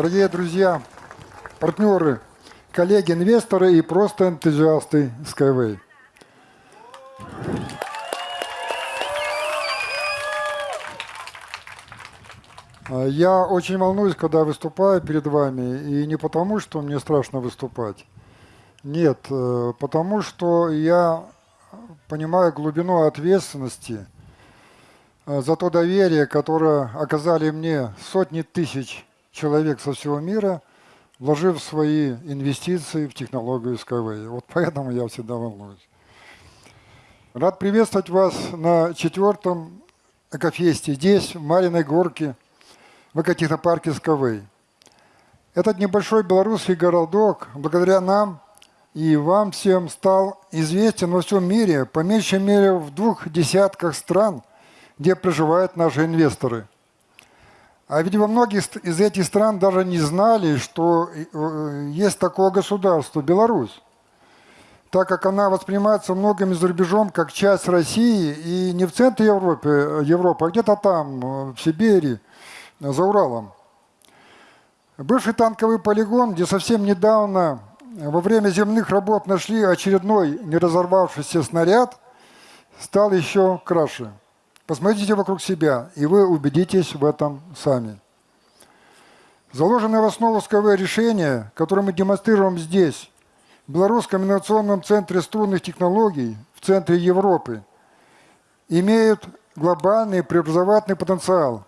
Дорогие друзья, партнеры, коллеги, инвесторы и просто энтузиасты Skyway. Я очень волнуюсь, когда выступаю перед вами, и не потому, что мне страшно выступать. Нет, э, потому что я понимаю глубину ответственности э, за то доверие, которое оказали мне сотни тысяч человек со всего мира, вложив свои инвестиции в технологию Skyway. Вот поэтому я всегда волнуюсь. Рад приветствовать вас на четвертом экофесте здесь, в Мариной Горке, в экотехнопарке Skyway. Этот небольшой белорусский городок, благодаря нам и вам всем, стал известен во всем мире, по меньшей мере в двух десятках стран, где проживают наши инвесторы. А ведь во многих из этих стран даже не знали, что э, есть такое государство – Беларусь так как она воспринимается многими за рубежом как часть России и не в центре Европы, Европы а где-то там, э, в Сибири, за Уралом. Бывший танковый полигон, где совсем недавно во время земных работ нашли очередной неразорвавшийся снаряд, стал еще краше. Посмотрите вокруг себя, и вы убедитесь в этом сами. Заложенное в основу СКВ решение, которое мы демонстрируем здесь, в Белорусском инновационном центре струнных технологий в центре Европы имеют глобальный преобразовательный потенциал.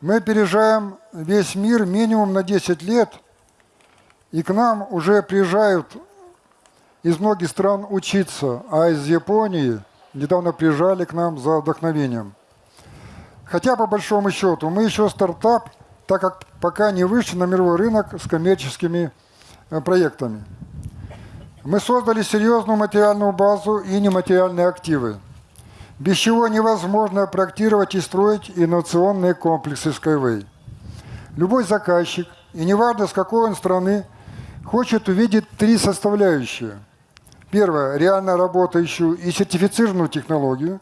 Мы опережаем весь мир минимум на 10 лет, и к нам уже приезжают из многих стран учиться, а из Японии недавно приезжали к нам за вдохновением. Хотя, по большому счету, мы еще стартап, так как пока не вышли на мировой рынок с коммерческими э, проектами. Мы создали серьезную материальную базу и нематериальные активы, без чего невозможно проектировать и строить инновационные комплексы Skyway. Любой заказчик, и неважно с какой он страны, хочет увидеть три составляющие. Первое – реально работающую и сертифицированную технологию.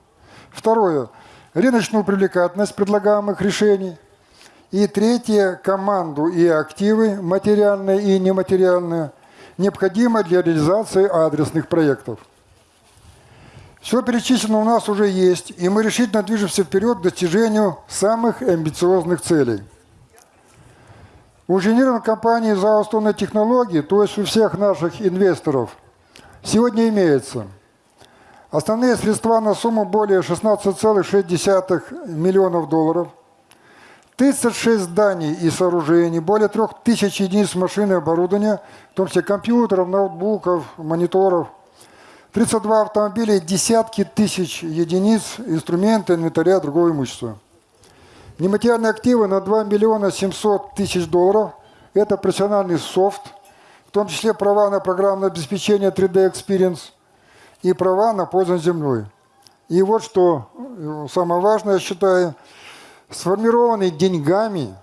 Второе – рыночную привлекательность предлагаемых решений. И третье – команду и активы, материальные и нематериальные – необходимо для реализации адресных проектов. Все перечислено у нас уже есть, и мы решительно движемся вперед к достижению самых амбициозных целей. У инженерной компании за основные технологии, то есть у всех наших инвесторов, сегодня имеется основные средства на сумму более 16,6 миллионов долларов – 36 зданий и сооружений, более 3000 единиц машин и оборудования, в том числе компьютеров, ноутбуков, мониторов, 32 автомобиля десятки тысяч единиц инструмента, инвентаря, другого имущества. Нематериальные активы на 2 миллиона 700 тысяч долларов – это профессиональный софт, том числе права на программное обеспечение 3D Experience и права на пользование землей. И вот что э, самое важное, я считаю – сформированный деньгами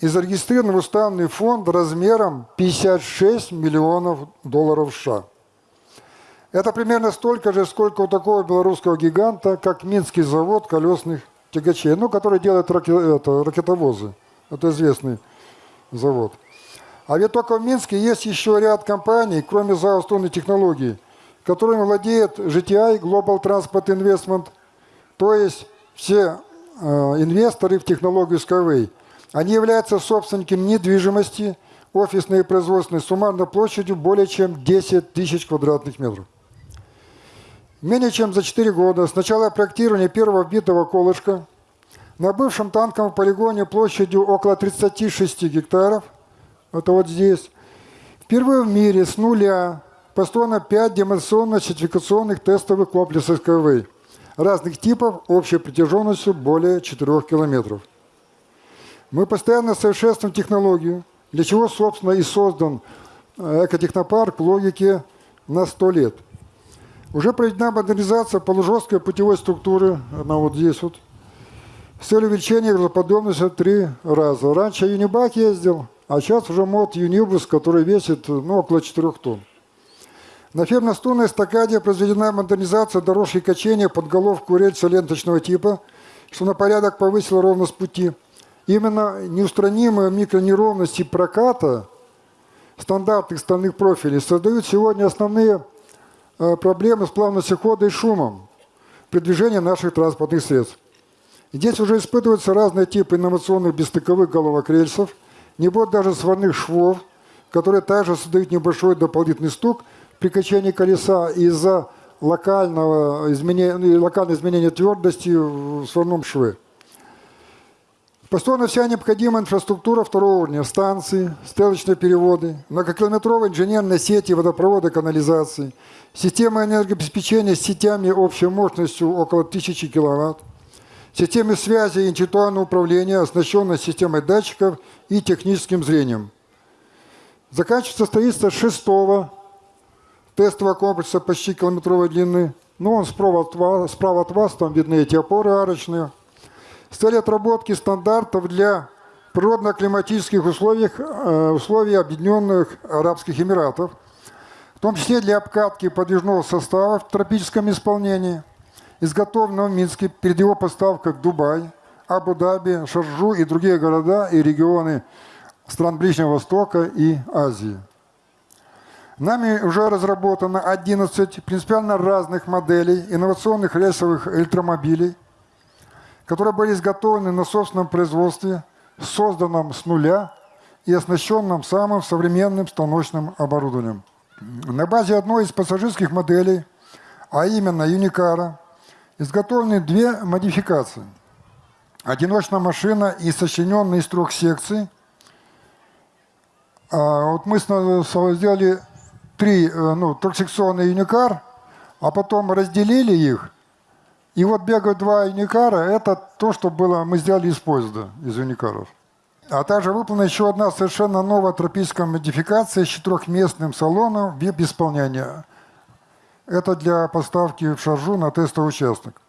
и зарегистрирован в уставный фонд размером 56 миллионов долларов США. Это примерно столько же, сколько у такого белорусского гиганта, как Минский завод колесных тягачей, ну, который делает раке, это, ракетовозы. Это известный завод. А ведь только в Минске есть еще ряд компаний, кроме ЗАО технологий, которыми владеет GTI Global Transport Investment, то есть все Э, инвесторы в технологию Skyway. Они являются собственниками недвижимости, офисной и производственной, суммарно площадью более чем 10 тысяч квадратных метров. Менее чем за 4 года с начала проектирования первого вбитого колышка на бывшем танковом полигоне площадью около 36 гектаров, это вот здесь, впервые в мире с нуля построено 5 демонстрационно-сертификационных тестовых комплексов Skyway – разных типов общей протяженностью более 4 километров. Мы постоянно совершенствуем технологию, для чего, собственно, и создан э, экотехнопарк в логике на 100 лет. Уже проведена модернизация полужесткой путевой структуры, она вот здесь вот, с целью увеличения грузоподъемности в три раза. Раньше Юнибак ездил, а сейчас уже мод Юнибус, который весит ну, около 4 тонн. На фермно-струнной эстакаде произведена модернизация дорожки качения под головку рельса ленточного типа, что на порядок повысило ровность пути, Именно неустранимые микронеровности проката стандартных стальных профилей создают сегодня основные э, проблемы с плавностью хода и шумом при движении наших транспортных средств. Здесь уже испытываются разные типы инновационных бесстыковых головок рельсов, не будет даже сварных швов, которые также создают небольшой дополнительный стук при качании колеса из-за локального изменения, локального изменения твердости в сварном шве. Построена вся необходимая инфраструктура второго уровня, станции, стрелочные переводы, многокилометровые инженерные сети водопровода канализации, система энергообеспечения с сетями общей мощностью около 1000 киловатт, системы связи и интеллектуального управления, оснащенной системой датчиков и техническим зрением. Заканчивается строительство шестого тестового комплекса почти километровой длины. Ну, он справа от вас, справа от вас там видны эти опоры арочные. С целью отработки стандартов для природно-климатических условий, э, условий Объединенных Арабских Эмиратов, в том числе для обкатки подвижного состава в тропическом исполнении, изготовленного в Минске перед его поставкой в Дубай, Абу-Даби, Шаржу и другие города и регионы стран Ближнего Востока и Азии. Нами уже разработано 11 принципиально разных моделей инновационных рельсовых электромобилей, которые были изготовлены на собственном производстве, созданном с нуля и оснащенном самым современным станочным оборудованием. На базе одной из пассажирских моделей, а именно Юникара, изготовлены две модификации. Одиночная машина и сочиненная из трех секций. А вот мы сделали три, э, ну, трехсекционный юникар, а потом разделили их, и вот бегают два юникара, это то, что было, мы сделали из поезда, из юникаров. А также выполнена еще одна совершенно новая тропическая модификация с четырехместным салоном вип исполнения. Это для поставки в шаржу на тестовый участок.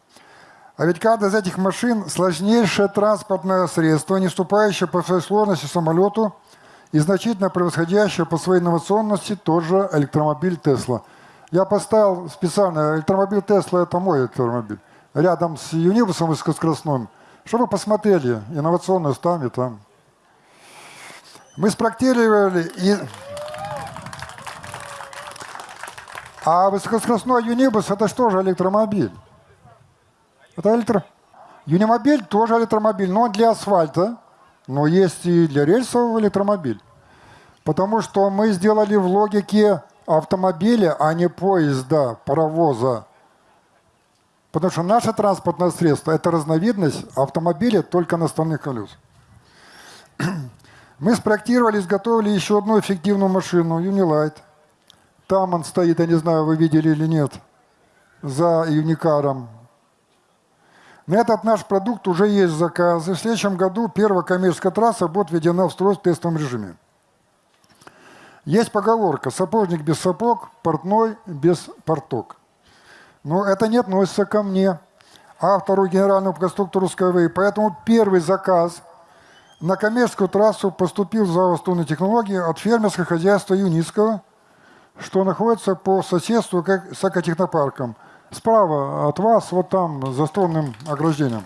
А ведь каждая из этих машин – сложнейшее транспортное средство, не уступающее по своей сложности самолету – и значительно превосходящая по своей инновационности тоже электромобиль Тесла. Я поставил специально, электромобиль Тесла – это мой электромобиль, рядом с Юнибусом высокоскоростным, чтобы посмотрели инновационность там и там. Мы спроектировали и... А высокоскоростной Юнибус – это что же электромобиль? Это электро... Юнимобиль тоже электромобиль, но для асфальта – но есть и для рельсового электромобиль. Потому что мы сделали в логике автомобиля, а не поезда, паровоза. Потому что наше транспортное средство – это разновидность автомобиля только на стальных колес. Мы спроектировали, изготовили еще одну эффективную машину, Unilight. Там он стоит, я не знаю, вы видели или нет, за Юникаром. На этот наш продукт уже есть заказы. В следующем году первая коммерческая трасса будет введена в строй в тестовом режиме. Есть поговорка «сапожник без сапог, портной без порток». Но это не относится ко мне, автору генерального конструктора Skyway. Поэтому первый заказ на коммерческую трассу поступил в ЗАО технологии от фермерского хозяйства Юницкого, что находится по соседству с экотехнопарком – Справа от вас, вот там, за струнным ограждением.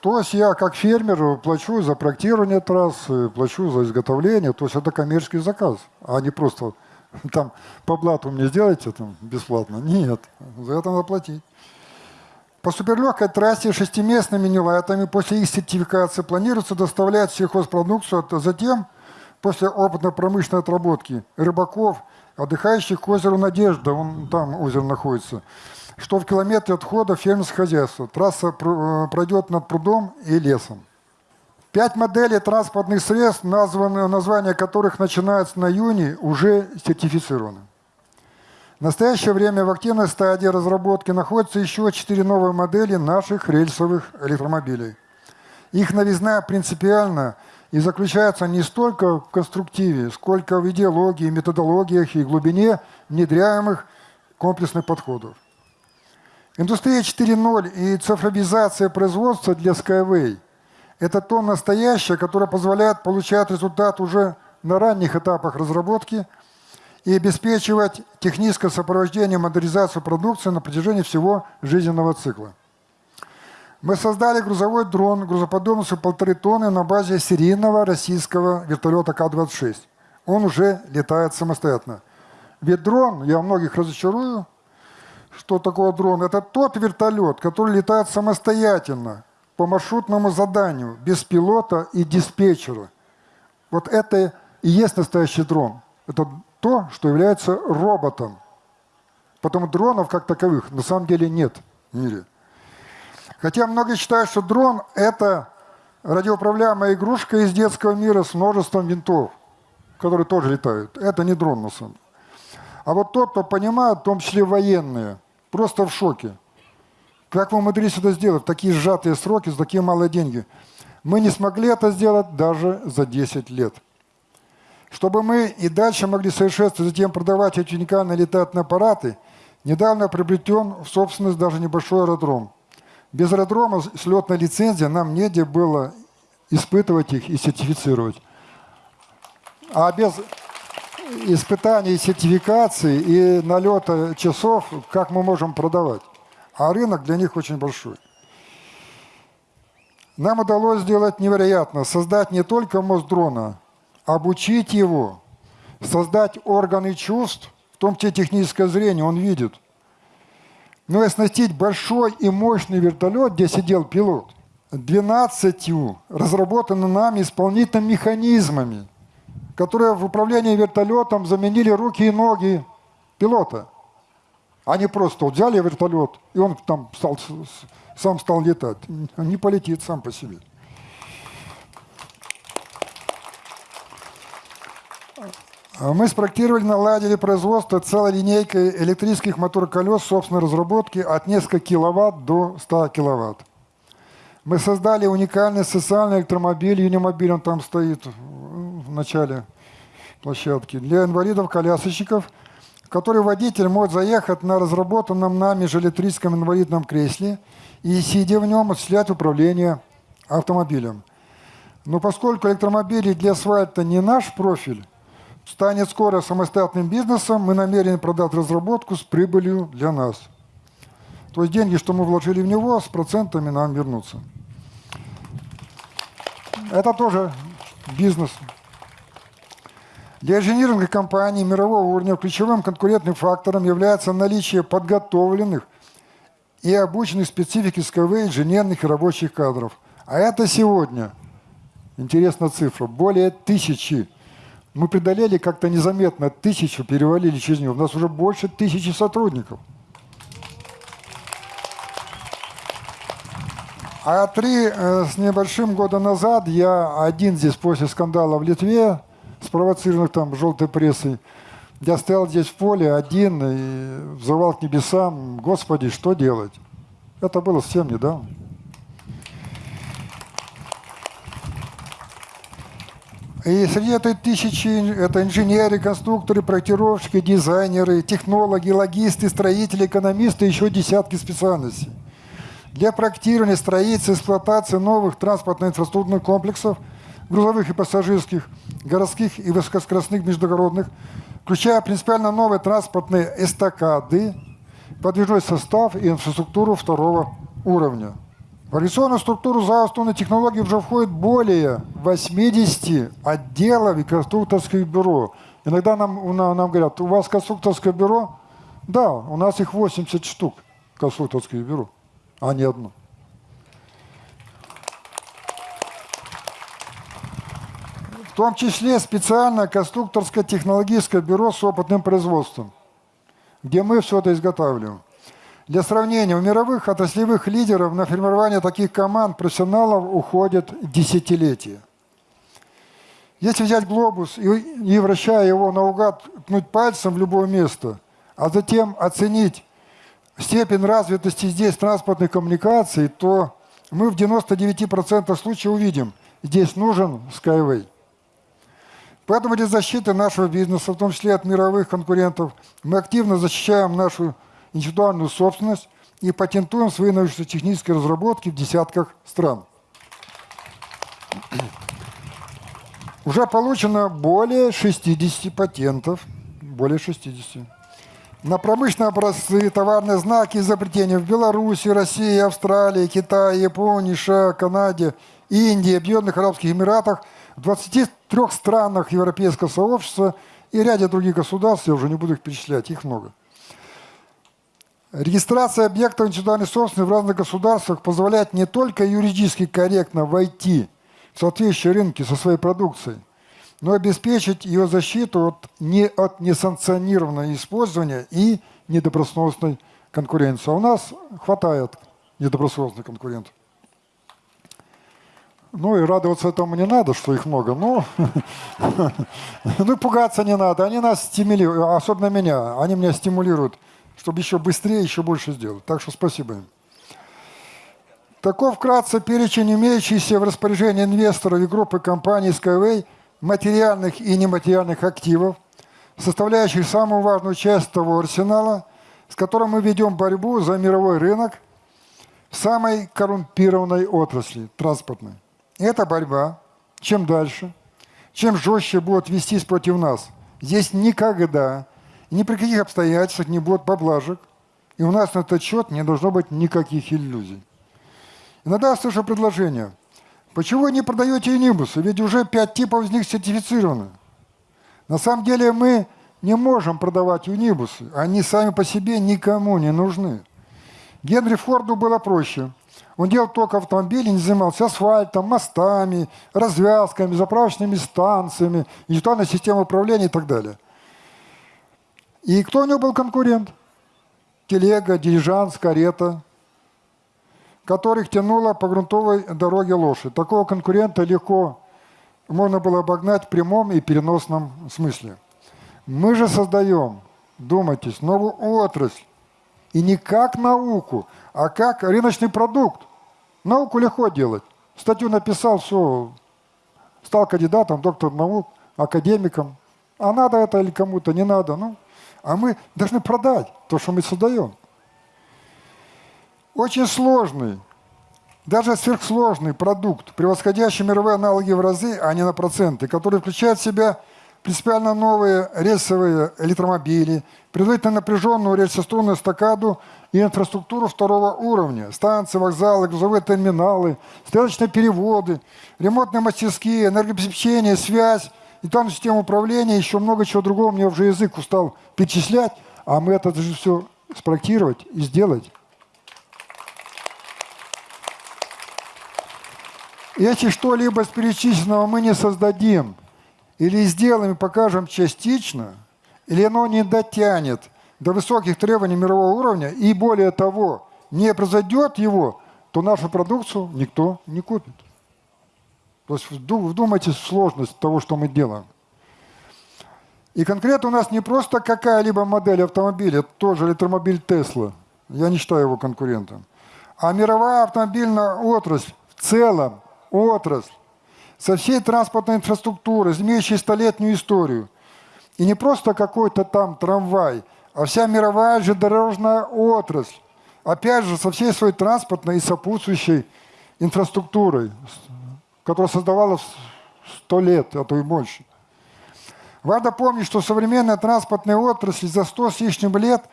То есть я как фермер плачу за проектирование трассы, плачу за изготовление, то есть это коммерческий заказ, а не просто там по блату мне сделайте там бесплатно. Нет, за это надо платить. По суперлегкой трассе шестиместными нелайтами после их сертификации планируется доставлять сельхозпродукцию, а затем, после опытно-промышленной отработки рыбаков – отдыхающих к озеру Надежда, он там озеро находится, что в километре отхода фермерского хозяйства. Трасса э, пройдет над прудом и лесом. Пять моделей транспортных средств, названы, названия которых начинаются на июне, уже сертифицированы. В настоящее время в активной стадии разработки находятся еще четыре новые модели наших рельсовых электромобилей. Их новизна принципиально – и заключается не столько в конструктиве, сколько в идеологии, методологиях и глубине внедряемых комплексных подходов. Индустрия 4.0 и цифровизация производства для Skyway – это то настоящее, которое позволяет получать результат уже на ранних этапах разработки и обеспечивать техническое сопровождение модернизацию продукции на протяжении всего жизненного цикла. Мы создали грузовой дрон грузоподъемностью полторы тонны на базе серийного российского вертолета К-26. Он уже летает самостоятельно. Ведь дрон, я многих разочарую, что такое дрон? Это тот вертолет, который летает самостоятельно, по маршрутному заданию, без пилота и диспетчера. Вот это и есть настоящий дрон. Это то, что является роботом. Потому дронов как таковых на самом деле нет в мире. Хотя многие считают, что дрон – это радиоуправляемая игрушка из детского мира с множеством винтов, которые тоже летают. Это не дрон на самом деле. А вот тот, кто понимает, в том числе военные, просто в шоке. Как вы умудрились это сделать такие сжатые сроки, за такие малые деньги? Мы не смогли это сделать даже за 10 лет. Чтобы мы и дальше могли совершенствовать, затем продавать эти уникальные летательные аппараты, недавно приобретен в собственность даже небольшой аэродром. Без аэродрома с летной лицензией нам негде было испытывать их и сертифицировать. А без испытаний, сертификации и налета часов, как мы можем продавать? А рынок для них очень большой. Нам удалось сделать невероятно, создать не только мозг дрона, обучить его, создать органы чувств, в том числе техническое зрение, он видит – но и оснастить большой и мощный вертолет, где сидел пилот, 12 разработанными нами исполнительными механизмами, которые в управлении вертолетом заменили руки и ноги пилота. Они просто взяли вертолет, и он там стал, сам стал летать. Не полетит сам по себе. Мы спроектировали, наладили производство целой линейкой электрических мотороколес собственной разработки от нескольких киловатт до 100 киловатт. Мы создали уникальный социальный электромобиль, юнимобиль, он там стоит в начале площадки, для инвалидов-колясочников, который водитель может заехать на разработанном нами же электрическом инвалидном кресле и, сидя в нем, осуществлять управление автомобилем. Но поскольку электромобили для асфальта не наш профиль, станет скоро самостоятельным бизнесом, мы намерены продать разработку с прибылью для нас. То есть деньги, что мы вложили в него, с процентами нам вернутся. Это тоже бизнес. Для инжиниринговых компаний мирового уровня ключевым конкурентным фактором является наличие подготовленных и обученных специфике СКВ инженерных и рабочих кадров. А это сегодня, интересная цифра, более тысячи мы преодолели как-то незаметно тысячу, перевалили через нее. У нас уже больше тысячи сотрудников. А три э, с небольшим года назад я один здесь после скандала в Литве, спровоцированных там желтой прессой, я стоял здесь в поле один и взывал к небесам, Господи, что делать? Это было совсем недавно. И среди этой тысячи это инженеры, конструкторы, проектировщики, дизайнеры, технологи, логисты, строители, экономисты, еще десятки специальностей. Для проектирования, строительства, эксплуатации новых транспортно-инфраструктурных комплексов, грузовых и пассажирских, городских и высокоскоростных междугородных, включая принципиально новые транспортные эстакады, подвижной состав и инфраструктуру второго уровня – в организационную структуру заостренной технологии уже входит более 80 отделов и конструкторских бюро. Иногда нам, нам говорят, у вас конструкторское бюро? Да, у нас их 80 штук, конструкторских бюро, а не одно. В том числе специальное конструкторское технологическое бюро с опытным производством, где мы все это изготавливаем. Для сравнения, у мировых отраслевых лидеров на формирование таких команд профессионалов уходят десятилетия. Если взять глобус и, и вращая его наугад, ткнуть пальцем в любое место, а затем оценить степень развитости здесь транспортных коммуникаций, то мы в 99% случаев увидим, здесь нужен Skyway. Поэтому для защиты нашего бизнеса, в том числе от мировых конкурентов, мы активно защищаем нашу индивидуальную собственность и патентуем свои научно-технические разработки в десятках стран. Уже получено более 60 патентов, более 60. на промышленные образцы, товарные знаки изобретения в Беларуси, России, Австралии, Китае, Японии, США, Канаде, Индии, Объединенных Арабских Эмиратах, в 23 странах Европейского сообщества и ряде других государств, я уже не буду их перечислять, их много. Регистрация объектов индивидуальной собственности в разных государствах позволяет не только юридически корректно войти в соответствующие рынки со своей продукцией, но и обеспечить ее защиту от, не, от несанкционированного использования и недобросовестной конкуренции. А у нас хватает недобросовестных конкурентов. Ну и радоваться этому не надо, что их много, но ну пугаться не надо. Они нас стимулируют, особенно меня, они меня стимулируют чтобы еще быстрее, еще больше сделать. Так что спасибо им. Таков вкратце перечень имеющихся в распоряжении инвесторов и группы компаний Skyway материальных и нематериальных активов, составляющих самую важную часть того арсенала, с которым мы ведем борьбу за мировой рынок в самой коррумпированной отрасли – транспортной. И эта борьба, чем дальше, чем жестче будет вестись против нас, здесь никогда ни при каких обстоятельствах не будет поблажек, и у нас на этот счет не должно быть никаких иллюзий. Иногда слышу предложение, почему вы не продаете юнибусы, ведь уже пять типов из них сертифицированы. На самом деле мы не можем продавать юнибусы, они сами по себе никому не нужны. Генри Форду было проще. Он делал только автомобили, не занимался асфальтом, мостами, развязками, заправочными станциями, инжективной системой управления и так далее. И кто у него был конкурент? Телега, дилижанс, карета, которых тянула по грунтовой дороге лошадь. Такого конкурента легко можно было обогнать в прямом и переносном смысле. Мы же создаем, думайтесь, новую отрасль. И не как науку, а как рыночный продукт. Науку легко делать. Статью написал, все, стал кандидатом, доктор наук, академиком. А надо это или кому-то, не надо. Ну, а мы должны продать то, что мы создаем. Очень сложный, даже сверхсложный продукт, превосходящий мировые аналоги в разы, а не на проценты, который включает в себя принципиально новые рельсовые электромобили, предварительно напряженную рельсоструную эстакаду и инфраструктуру второго уровня, станции, вокзалы, грузовые терминалы, стрелочные переводы, ремонтные мастерские, энергообеспечение, связь, и там система управления, еще много чего другого, мне уже язык устал перечислять, а мы это же все спроектировать и сделать. Если что-либо из перечисленного мы не создадим, или сделаем и покажем частично, или оно не дотянет до высоких требований мирового уровня, и более того, не произойдет его, то нашу продукцию никто не купит. То есть вдумайтесь в сложность того, что мы делаем. И конкретно у нас не просто какая-либо модель автомобиля, тоже электромобиль Тесла, я не считаю его конкурентом, а мировая автомобильная отрасль в целом, отрасль, со всей транспортной инфраструктурой, имеющей столетнюю историю. И не просто какой-то там трамвай, а вся мировая же дорожная отрасль, опять же, со всей своей транспортной и сопутствующей инфраструктурой, которая создавалась сто лет, а то и больше. Важно помнить, что современная транспортная отрасль за сто с лишним лет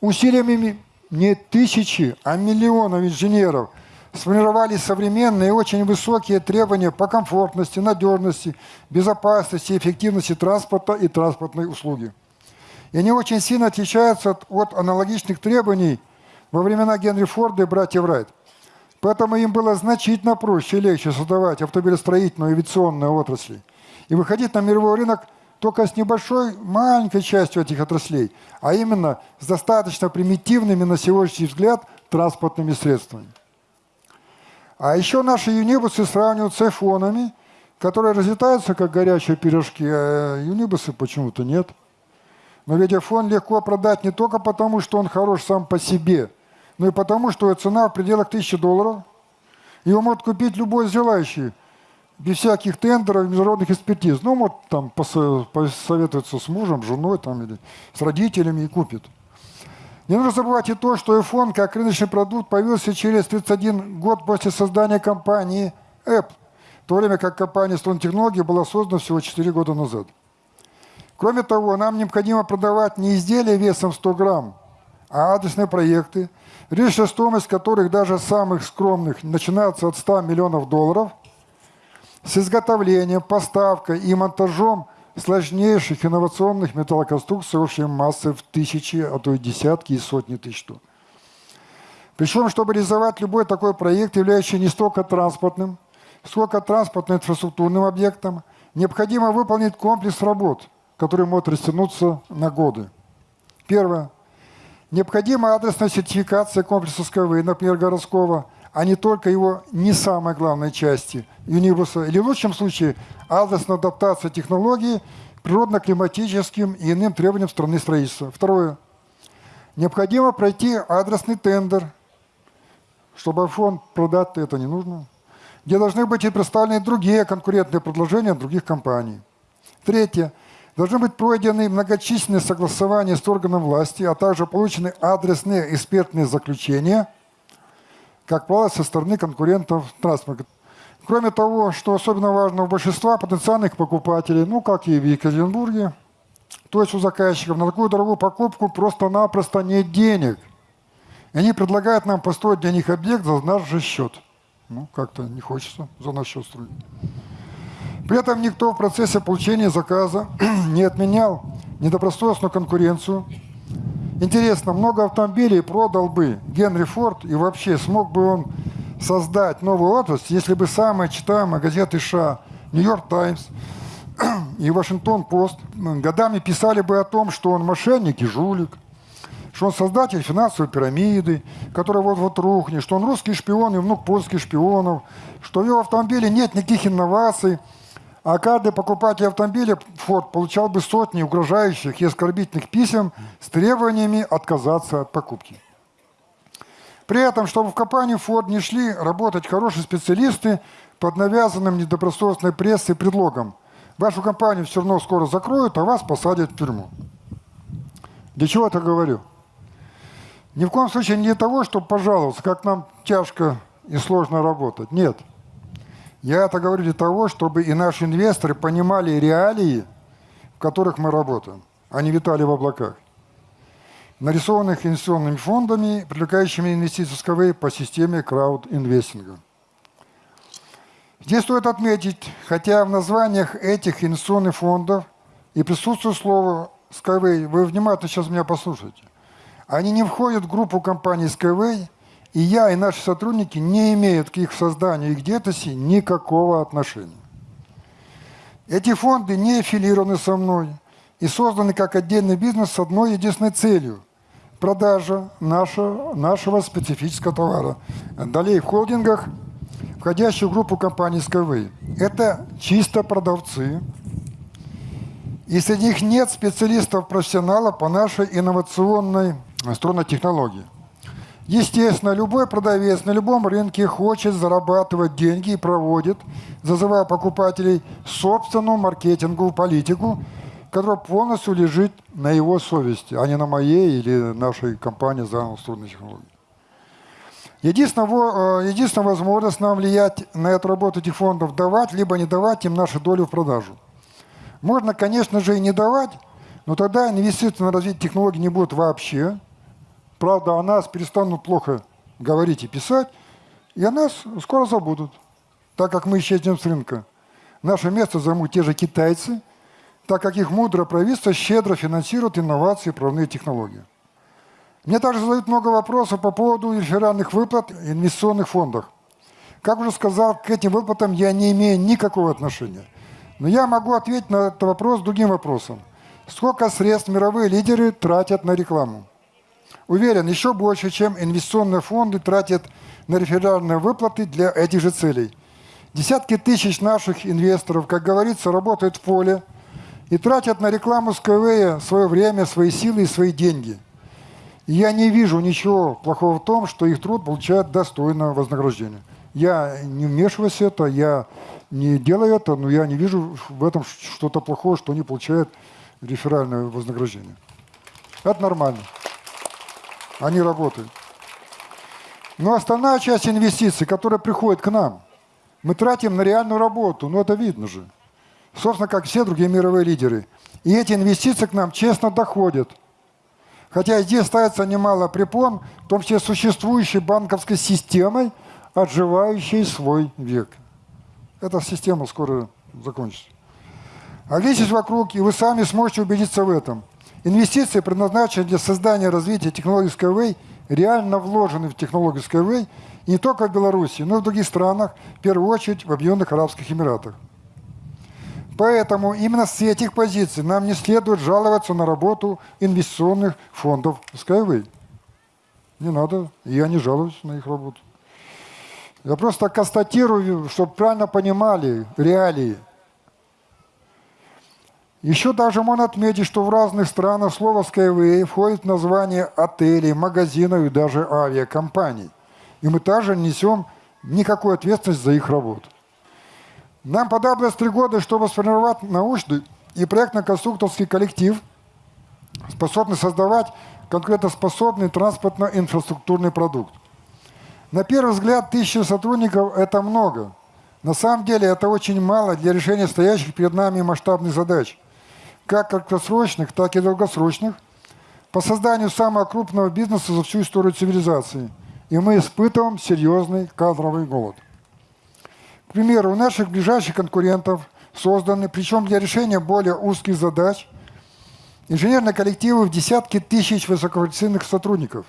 усилиями не тысячи, а миллионов инженеров сформировали современные и очень высокие требования по комфортности, надежности, безопасности, эффективности транспорта и транспортной услуги. И они очень сильно отличаются от, от аналогичных требований во времена Генри Форда и братьев Райт. Поэтому им было значительно проще и легче создавать автомобилестроительную и авиационную отрасли и выходить на мировой рынок только с небольшой, маленькой частью этих отраслей, а именно с достаточно примитивными на сегодняшний взгляд транспортными средствами. А еще наши юнибусы сравнивают с айфонами, которые разлетаются как горячие пирожки, а юнибусы почему-то нет. Но ведь iPhone легко продать не только потому, что он хорош сам по себе – но ну и потому, что цена в пределах 1000 долларов. Его может купить любой желающий, без всяких тендеров, международных экспертиз. Ну, вот там посоветуется с мужем, женой там, или с родителями и купит. Не нужно забывать и то, что iPhone как рыночный продукт появился через 31 год после создания компании Apple, в то время как компания Stone Technology была создана всего 4 года назад. Кроме того, нам необходимо продавать не изделия весом 100 грамм, а адресные проекты, речь стоимость которых даже самых скромных начинается от 100 миллионов долларов, с изготовлением, поставкой и монтажом сложнейших инновационных металлоконструкций общей массы в тысячи, а то и десятки и сотни тысяч тонн. Причем, чтобы реализовать любой такой проект, являющийся не столько транспортным, сколько транспортно-инфраструктурным объектом, необходимо выполнить комплекс работ, который может растянуться на годы. Первое. Необходима адресная сертификация комплекса СКВ, например, городского, а не только его не самой главной части, юнибуса, или в лучшем случае адресная адаптация технологий природно-климатическим и иным требованиям страны строительства. Второе. Необходимо пройти адресный тендер, чтобы фонд продать это не нужно, где должны быть и представлены другие конкурентные предложения других компаний. Третье. Должны быть пройдены многочисленные согласования с органом власти, а также получены адресные экспертные заключения, как правило, со стороны конкурентов транспорта. Кроме того, что особенно важно, у большинства потенциальных покупателей, ну, как и в Екатеринбурге, то есть у заказчиков, на такую дорогую покупку просто-напросто нет денег. И они предлагают нам построить для них объект за наш же счет. Ну, как-то не хочется за наш счет строить. При этом никто в процессе получения заказа не отменял недобросовестную конкуренцию. Интересно, много автомобилей продал бы Генри Форд и вообще смог бы он создать новую отрасль, если бы самые читаемые газеты США «Нью-Йорк Таймс» и «Вашингтон-Пост» годами писали бы о том, что он мошенник и жулик, что он создатель финансовой пирамиды, которая вот-вот рухнет, что он русский шпион и внук польских шпионов, что в его автомобиле нет никаких инноваций – а каждый покупатель автомобиля Ford получал бы сотни угрожающих и оскорбительных писем с требованиями отказаться от покупки. При этом, чтобы в компанию Ford не шли работать хорошие специалисты под навязанным недобросовестной прессой предлогом. Вашу компанию все равно скоро закроют, а вас посадят в тюрьму. Для чего это говорю? Ни в коем случае не для того, чтобы пожаловаться, как нам тяжко и сложно работать. Нет. Я это говорю для того, чтобы и наши инвесторы понимали реалии, в которых мы работаем, а не витали в облаках. Нарисованных инвестиционными фондами, привлекающими инвестиции СКВ по системе крауд-инвестинга. Здесь стоит отметить, хотя в названиях этих инвестиционных фондов и присутствует слово Skyway, вы внимательно сейчас меня послушайте, они не входят в группу компаний Skyway – и я, и наши сотрудники не имеют к их созданию и к деятельности никакого отношения. Эти фонды не аффилированы со мной и созданы как отдельный бизнес с одной единственной целью – продажа нашего, нашего специфического товара. Далее в холдингах, входящих в группу компаний Skyway. Это чисто продавцы, и среди них нет специалистов-профессионалов по нашей инновационной струнной технологии. Естественно, любой продавец на любом рынке хочет зарабатывать деньги и проводит, зазывая покупателей, собственную маркетинговую политику, которая полностью лежит на его совести, а не на моей или нашей компании за струнной технологии. Единственная, э, единственная возможность нам влиять на эту работу этих фондов – давать либо не давать им нашу долю в продажу. Можно, конечно же, и не давать, но тогда инвестиции на развитие технологий не будет вообще – Правда, о нас перестанут плохо говорить и писать, и о нас скоро забудут, так как мы исчезнем с рынка. Наше место займут те же китайцы, так как их мудрое правительство щедро финансирует инновации и прорывные технологии. Мне также задают много вопросов по поводу реферальных выплат в инвестиционных фондах. Как уже сказал, к этим выплатам я не имею никакого отношения. Но я могу ответить на этот вопрос другим вопросом. Сколько средств мировые лидеры тратят на рекламу? Уверен, еще больше, чем инвестиционные фонды тратят на реферальные выплаты для этих же целей. Десятки тысяч наших инвесторов, как говорится, работают в поле и тратят на рекламу Skyway свое время, свои силы и свои деньги. И я не вижу ничего плохого в том, что их труд получает достойное вознаграждение. Я не вмешиваюсь в это, я не делаю это, но я не вижу в этом что-то плохого, что они получают реферальное вознаграждение. Это нормально они работают. Но основная часть инвестиций, которая приходит к нам, мы тратим на реальную работу, ну это видно же. Собственно, как все другие мировые лидеры. И эти инвестиции к нам честно доходят. Хотя здесь ставится немало препон, в том числе существующей банковской системой, отживающей свой век. Эта система скоро закончится. Оглянитесь вокруг, и вы сами сможете убедиться в этом. Инвестиции, предназначенные для создания и развития технологий Skyway, реально вложены в технологию Skyway не только в Беларуси, но и в других странах, в первую очередь в Объединенных Арабских Эмиратах. Поэтому именно с этих позиций нам не следует жаловаться на работу инвестиционных фондов Skyway. Не надо, я не жалуюсь на их работу. Я просто констатирую, чтобы правильно понимали реалии. Еще даже можно отметить, что в разных странах слово Skyway входит в название отелей, магазинов и даже авиакомпаний. И мы также несем никакой ответственности за их работу. Нам понадобилось три года, чтобы сформировать научный и проектно-конструкторский коллектив, способный создавать конкурентоспособный транспортно-инфраструктурный продукт. На первый взгляд, тысяча сотрудников – это много. На самом деле это очень мало для решения стоящих перед нами масштабных задач, как краткосрочных, так и долгосрочных, по созданию самого крупного бизнеса за всю историю цивилизации. И мы испытываем серьезный кадровый голод. К примеру, у наших ближайших конкурентов созданы, причем для решения более узких задач, инженерные коллективы в десятки тысяч высококвалифицированных сотрудников.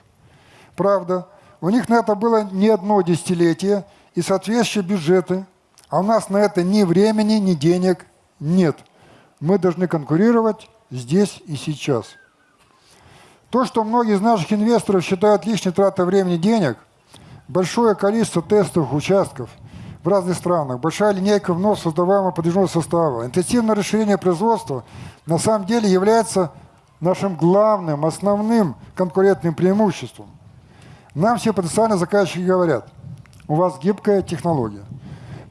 Правда, у них на это было не одно десятилетие и соответствующие бюджеты, а у нас на это ни времени, ни денег нет. Мы должны конкурировать здесь и сейчас. То, что многие из наших инвесторов считают лишней тратой времени и денег, большое количество тестовых участков в разных странах, большая линейка вновь создаваемого подвижного состава, интенсивное расширение производства на самом деле является нашим главным, основным конкурентным преимуществом. Нам все потенциальные заказчики говорят, у вас гибкая технология.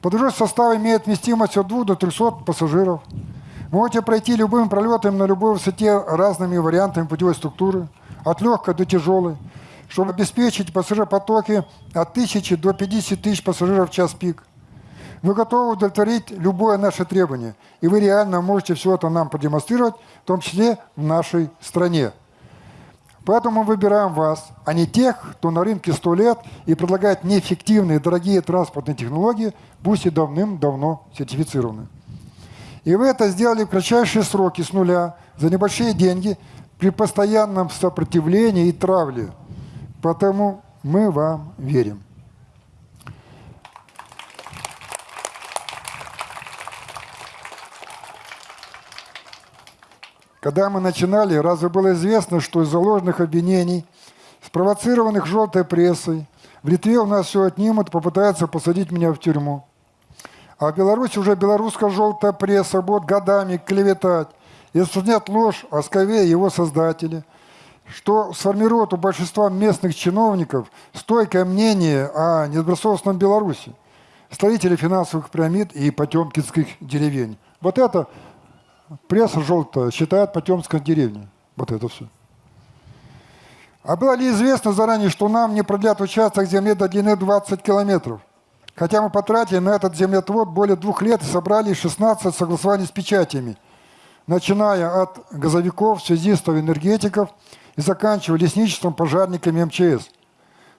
Подвижной состав имеет вместимость от 2 до 300 пассажиров. Можете пройти любым пролетом на любой высоте разными вариантами путевой структуры, от легкой до тяжелой, чтобы обеспечить пассажиропотоки от 1000 до 50 тысяч пассажиров в час пик. Вы готовы удовлетворить любое наше требование, и вы реально можете все это нам продемонстрировать, в том числе в нашей стране. Поэтому мы выбираем вас, а не тех, кто на рынке 100 лет и предлагает неэффективные, дорогие транспортные технологии, пусть и давным-давно сертифицированы. И вы это сделали в кратчайшие сроки с нуля, за небольшие деньги, при постоянном сопротивлении и травле. Потому мы вам верим. Когда мы начинали, разве было известно, что из-за ложных обвинений, спровоцированных желтой прессой, в Литве у нас все отнимут попытаются посадить меня в тюрьму. А в Беларуси уже белорусская желтая пресса будет годами клеветать и распространять ложь о Скове и его создателе, что сформирует у большинства местных чиновников стойкое мнение о недобросовестном Беларуси, строителе финансовых пирамид и потемкинских деревень. Вот это пресса желтая считает Потемской деревней. Вот это все. А было ли известно заранее, что нам не продлят участок земли до длины 20 километров? Хотя мы потратили на этот землетвод более двух лет и собрали 16 согласований с печатями, начиная от газовиков, связистов, энергетиков и заканчивая лесничеством, пожарниками МЧС.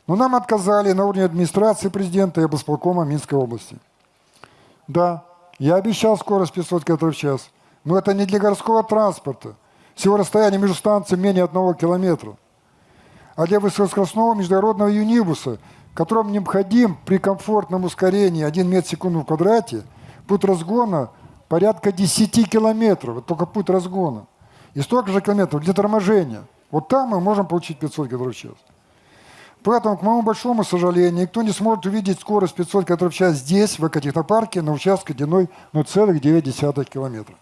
Но нам отказали на уровне администрации президента и облсполкома Минской области. Да, я обещал скорость 500 км в час – но это не для городского транспорта. Всего расстояние между станциями менее одного километра. А для высокоскоростного международного юнибуса, которому необходим при комфортном ускорении 1 метр в секунду в квадрате, путь разгона порядка 10 километров. Это только путь разгона. И столько же километров для торможения. Вот там мы можем получить 500 км в час. Поэтому, к моему большому сожалению, никто не сможет увидеть скорость 500 км в час здесь, в экотехнопарке, на участке длиной 0,9 километра.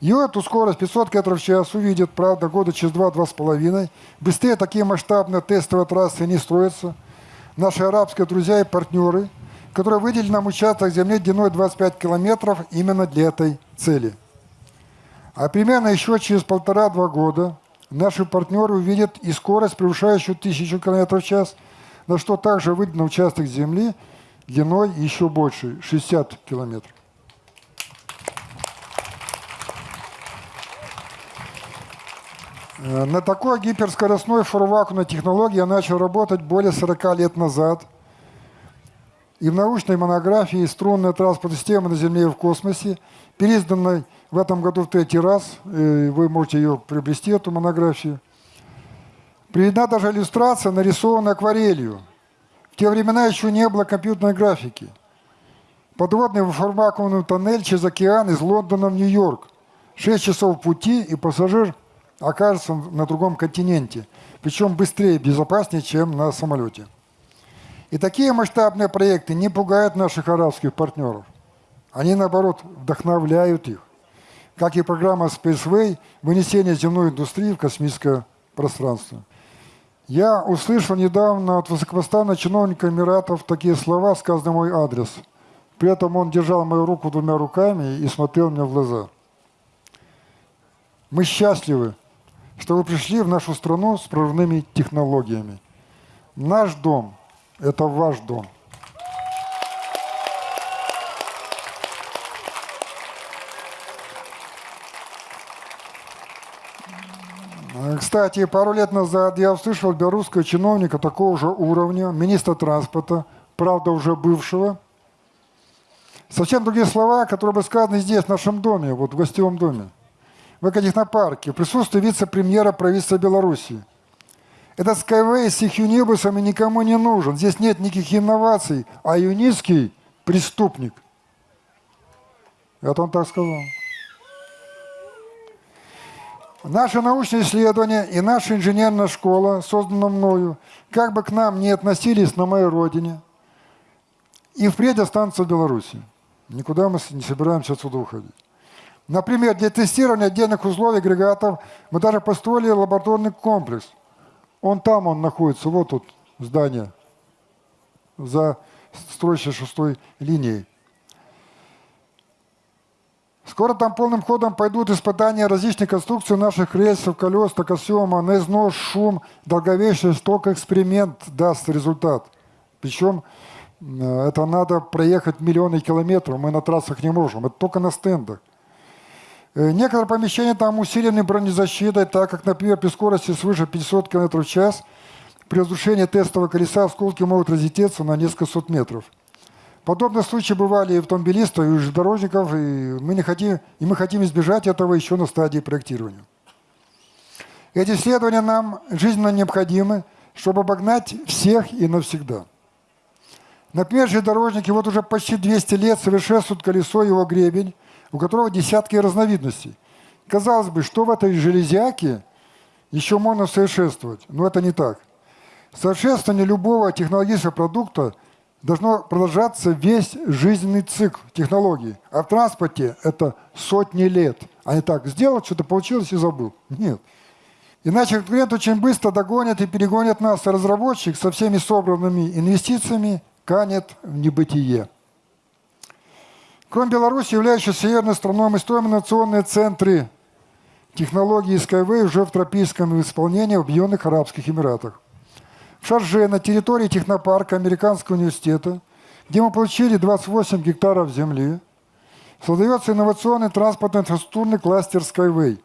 И эту скорость 500 км в час увидят, правда, года через 2-2,5. Быстрее такие масштабные тестовые трассы не строятся. Наши арабские друзья и партнеры, которые выделили нам участок земли длиной 25 километров именно для этой цели. А примерно еще через полтора-два года наши партнеры увидят и скорость, превышающую 1000 км в час, на что также выделен участок земли длиной еще больше, 60 километров. На такой гиперскоростной форвакуумной технологии я начал работать более 40 лет назад. И в научной монографии «Струнная транспортная система на Земле и в космосе», переизданной в этом году в третий раз, э, вы можете ее приобрести, эту монографию, приведена даже иллюстрация, нарисованная акварелью. В те времена еще не было компьютерной графики. Подводный вакуумный тоннель через океан из Лондона в Нью-Йорк. Шесть часов пути, и пассажир окажется на другом континенте. Причем быстрее и безопаснее, чем на самолете. И такие масштабные проекты не пугают наших арабских партнеров. Они, наоборот, вдохновляют их. Как и программа Spaceway, вынесение земной индустрии в космическое пространство. Я услышал недавно от высокопоставленного чиновника Эмиратов такие слова, сказанные мой адрес. При этом он держал мою руку двумя руками и смотрел мне в глаза. Мы счастливы, что вы пришли в нашу страну с прорывными технологиями. Наш дом – это ваш дом. Кстати, пару лет назад я услышал белорусского чиновника такого же уровня, министра транспорта, правда уже бывшего. Совсем другие слова, которые бы сказаны здесь, в нашем доме, вот в гостевом доме. В экотехнопарке, в присутствии вице-премьера правительства Беларуси. Этот Skyway с их юнибусами никому не нужен. Здесь нет никаких инноваций, а юницкий преступник. Это он так сказал. Наши научные исследования и наша инженерная школа, созданная мною, как бы к нам не относились на моей родине, и впредь останутся в Беларуси. Никуда мы не собираемся отсюда уходить. Например, для тестирования отдельных узлов и агрегатов мы даже построили лабораторный комплекс. Он там, он находится, вот тут здание, за строящей шестой линией. Скоро там полным ходом пойдут испытания различных конструкций наших рельсов, колес, токосъема, на износ, шум, долговечность, только эксперимент даст результат. Причем э, это надо проехать миллионы километров, мы на трассах не можем, это только на стендах. Э, некоторые помещения там усилены бронезащитой, так как, например, при скорости свыше 500 км в час при разрушении тестового колеса осколки могут разлететься на несколько сот метров. Подобные случаи бывали и автомобилистов, и у железнодорожников, и мы, не хотим, и мы хотим избежать этого еще на стадии проектирования. Эти исследования нам жизненно необходимы, чтобы обогнать всех и навсегда. Например, железнодорожники вот уже почти 200 лет совершенствуют колесо его гребень, у которого десятки разновидностей. Казалось бы, что в этой железяке еще можно совершенствовать, но это не так. Совершенствование любого технологического продукта – должно продолжаться весь жизненный цикл технологий. А в транспорте это сотни лет. А не так, сделал, что-то получилось и забыл. Нет. Иначе конкурент очень быстро догонит и перегонит нас, а разработчик со всеми собранными инвестициями канет в небытие. Кроме Беларуси, являющейся северной страной, мы строим инновационные центры технологий Skyway уже в тропическом исполнении в Объединенных Арабских Эмиратах в Шарже на территории технопарка Американского университета, где мы получили 28 гектаров земли, создается инновационный транспортно-инфраструктурный кластер Skyway.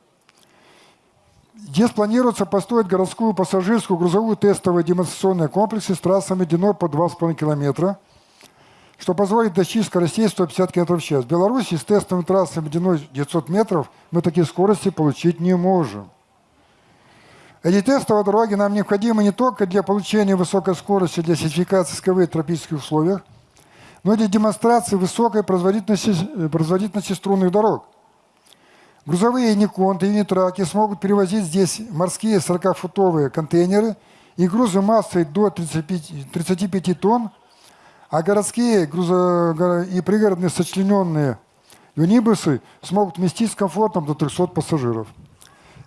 Здесь планируется построить городскую пассажирскую грузовую тестовые демонстрационные комплексы с трассами длиной по 2,5 километра, что позволит достичь скоростей 150 км в час. В Беларуси с тестовыми трассами длиной 900 метров мы такие скорости получить не можем. Эти тестовые дороги нам необходимы не только для получения высокой скорости для сертификации СКВ в тропических условиях, но и для демонстрации высокой производительности, э, производительности струнных дорог. Грузовые Никонты и Нитраки смогут перевозить здесь морские 40-футовые контейнеры и грузы массой до 35, 35 тонн, а городские грузо, и пригородные сочлененные юнибусы смогут вместить с комфортом до 300 пассажиров.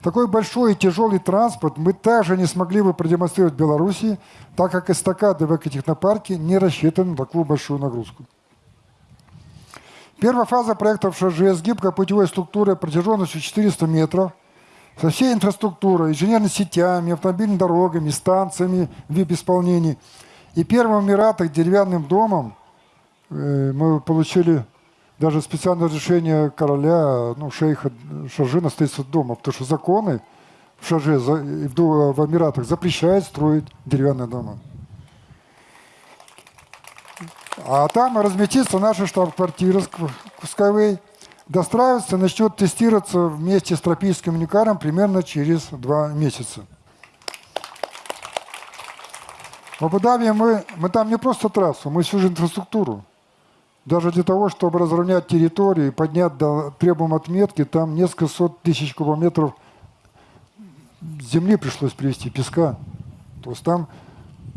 Такой большой и тяжелый транспорт мы также не смогли бы продемонстрировать в Беларуси, так как эстакады в экотехнопарке не рассчитаны на такую большую нагрузку. Первая фаза проекта в ШЖ с путевой структурой протяженностью 400 метров, со всей инфраструктурой, инженерными сетями, автомобильными дорогами, станциями в вип-исполнении. И первым Эмиратах деревянным домом э, мы получили даже специальное разрешение короля, ну, шейха Шаржина строительства дома, потому что законы в Шаже, в Эмиратах запрещает строить деревянные дома. А там разместится наша штаб-квартира Skyway, достраиваться, начнет тестироваться вместе с тропическим уникаром примерно через два месяца. В Абу-Даби мы, мы там не просто трассу, мы всю же инфраструктуру. Даже для того, чтобы разровнять территорию и поднять до требуемой отметки, там несколько сот тысяч кубометров земли пришлось привезти, песка. То есть там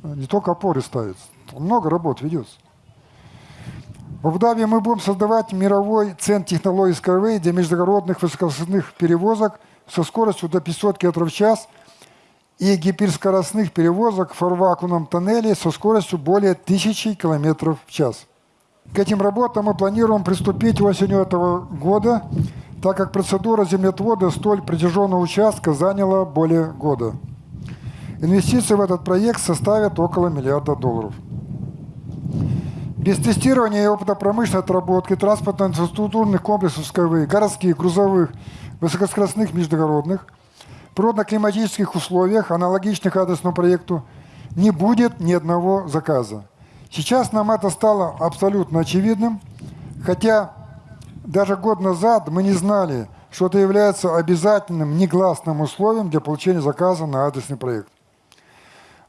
не только опоры ставятся, много работ ведется. В Абу-Даби мы будем создавать мировой центр технологий Skyway для международных высокоскоростных перевозок со скоростью до 500 км в час и гиперскоростных перевозок в фарвакуумном тоннеле со скоростью более 1000 км в час. К этим работам мы планируем приступить осенью этого года, так как процедура землетвода столь протяженного участка заняла более года. Инвестиции в этот проект составят около миллиарда долларов. Без тестирования и опыта промышленной отработки транспортно-инфраструктурных комплексов СКВ, городских, грузовых, высокоскоростных междугородных, природно-климатических условиях, аналогичных адресному проекту, не будет ни одного заказа. Сейчас нам это стало абсолютно очевидным, хотя даже год назад мы не знали, что это является обязательным негласным условием для получения заказа на адресный проект.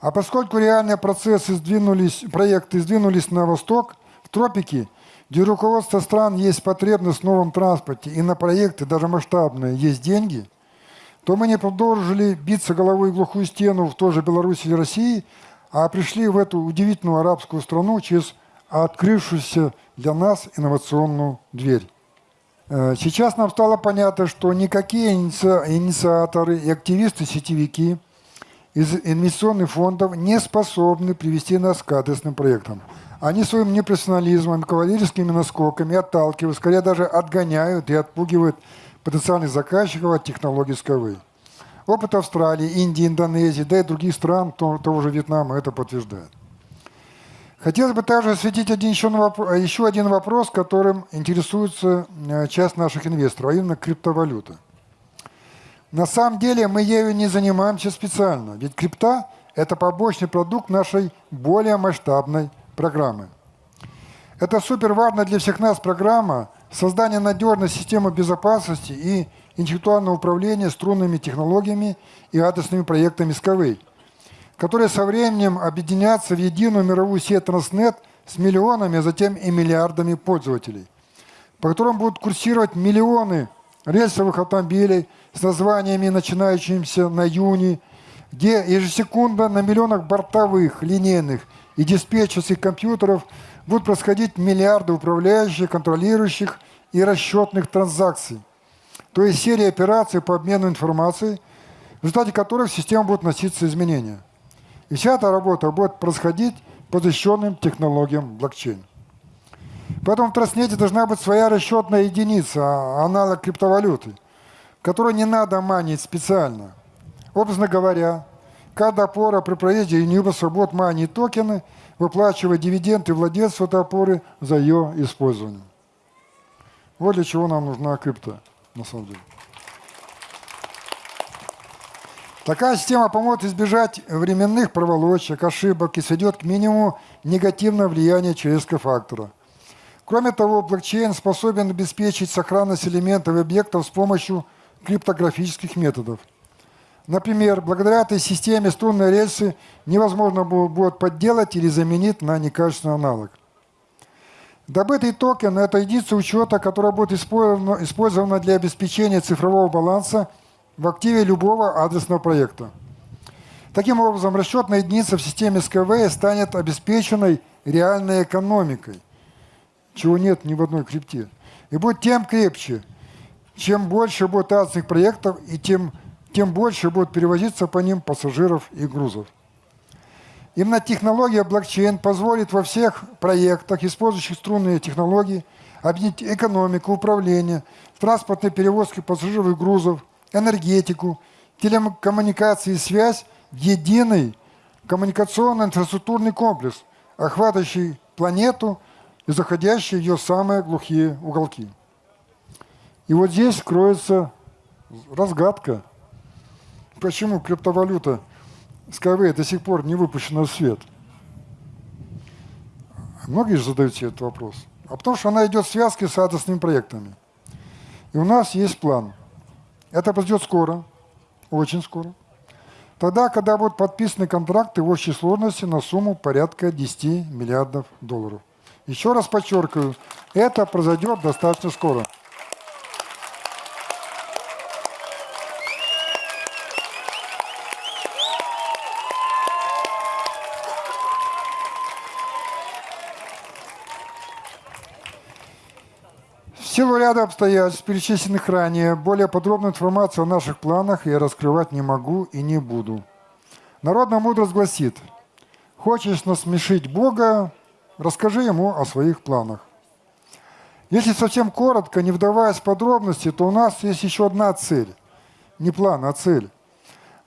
А поскольку реальные процессы сдвинулись, проекты сдвинулись на восток, в тропики, где руководство стран есть потребность в новом транспорте и на проекты, даже масштабные, есть деньги, то мы не продолжили биться головой в глухую стену в той же Беларуси и России, а пришли в эту удивительную арабскую страну через открывшуюся для нас инновационную дверь. Э, сейчас нам стало понятно, что никакие инициаторы и активисты-сетевики – из инвестиционных фондов не способны привести нас к адресным проектам. Они своим непрофессионализмом, кавалерийскими наскоками отталкивают, скорее даже отгоняют и отпугивают потенциальных заказчиков от технологий Skyway. Опыт Австралии, Индии, Индонезии, да и других стран, того же Вьетнама, это подтверждает. Хотелось бы также осветить один еще, еще один вопрос, которым интересуется э, часть наших инвесторов, а именно криптовалюта. На самом деле мы ею не занимаемся специально, ведь крипта – это побочный продукт нашей более масштабной программы. Это супер важно для всех нас программа создания надежной системы безопасности и интеллектуального управления струнными технологиями и адресными проектами Skyway, которые со временем объединятся в единую мировую сеть Transnet с миллионами, а затем и миллиардами пользователей, по которым будут курсировать миллионы рельсовых автомобилей с названиями, начинающимися на юни, где ежесекундно на миллионах бортовых, линейных и диспетчерских компьютеров будут происходить миллиарды управляющих, контролирующих и расчетных транзакций. То есть серия операций по обмену информацией, в результате которых в систему будут носиться изменения. И вся эта работа будет происходить по защищенным технологиям блокчейн. Поэтому в Троснете должна быть своя расчетная единица, а, аналог криптовалюты, которую не надо манить специально. Образно говоря, каждая опора при проезде Universal будет манить токены, выплачивая дивиденды владельцу этой опоры за ее использование. Вот для чего нам нужна крипта, на самом деле. Такая система поможет избежать временных проволочек, ошибок и сведет к минимуму негативное влияние человеческого фактора – Кроме того, блокчейн способен обеспечить сохранность элементов и объектов с помощью криптографических методов. Например, благодаря этой системе струнные рельсы невозможно будет подделать или заменить на некачественный аналог. Добытый токен – это единица учета, которая будет использована, для обеспечения цифрового баланса в активе любого адресного проекта. Таким образом, расчетная единица в системе СКВ станет обеспеченной реальной экономикой – чего нет ни в одной крипте. И будет тем крепче, чем больше будет адских проектов, и тем, тем больше будет перевозиться по ним пассажиров и грузов. Именно технология блокчейн позволит во всех проектах, использующих струнные технологии, объединить экономику, управление, транспортные перевозки пассажиров и грузов, энергетику, телекоммуникации и связь в единый коммуникационно-инфраструктурный комплекс, охватывающий планету – и заходящие в ее самые глухие уголки. И вот здесь кроется разгадка. Почему криптовалюта Skyway до сих пор не выпущена в свет? Многие же задают себе этот вопрос. А потому что она идет в связке с адресными проектами. И у нас есть план. Это произойдет скоро, очень скоро. Тогда, когда будут подписаны контракты в общей сложности на сумму порядка 10 миллиардов долларов. Еще раз подчеркиваю, это произойдет достаточно скоро. В силу ряда обстоятельств, перечисленных ранее, более подробную информацию о наших планах я раскрывать не могу и не буду. Народная мудрость гласит, хочешь насмешить Бога, расскажи ему о своих планах. Если совсем коротко, не вдаваясь в подробности, то у нас есть еще одна цель. Не план, а цель.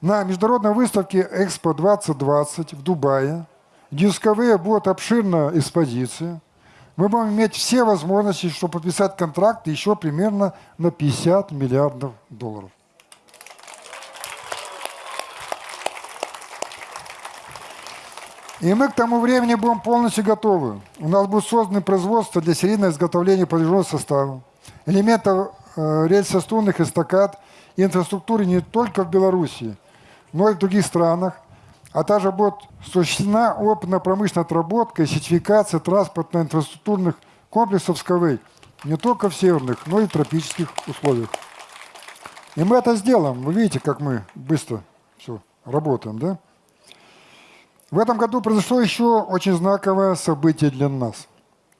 На международной выставке Экспо 2020 в Дубае, Discovery будет обширная экспозиция, мы будем иметь все возможности, чтобы подписать контракт еще примерно на 50 миллиардов долларов. И мы к тому времени будем полностью готовы. У нас будет создано производство для серийного изготовления подвижного состава, элементов э, рельсостунных эстакад и инфраструктуры не только в Беларуси, но и в других странах, а также будет осуществлена опытно-промышленная отработка и сертификация транспортно-инфраструктурных комплексов СКВ не только в северных, но и в тропических условиях. И мы это сделаем. Вы видите, как мы быстро все работаем, да? В этом году произошло еще очень знаковое событие для нас.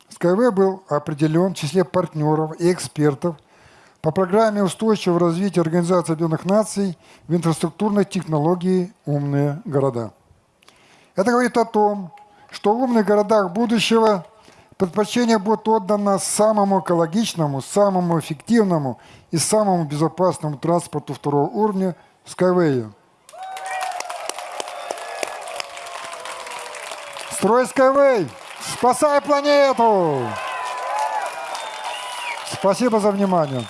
СКВ был определен в числе партнеров и экспертов по программе устойчивого развития Организации Объединенных Наций в инфраструктурной технологии «Умные города». Это говорит о том, что в умных городах будущего предпочтение будет отдано самому экологичному, самому эффективному и самому безопасному транспорту второго уровня – Skyway. Строй Skyway! Спасай планету! Спасибо за внимание.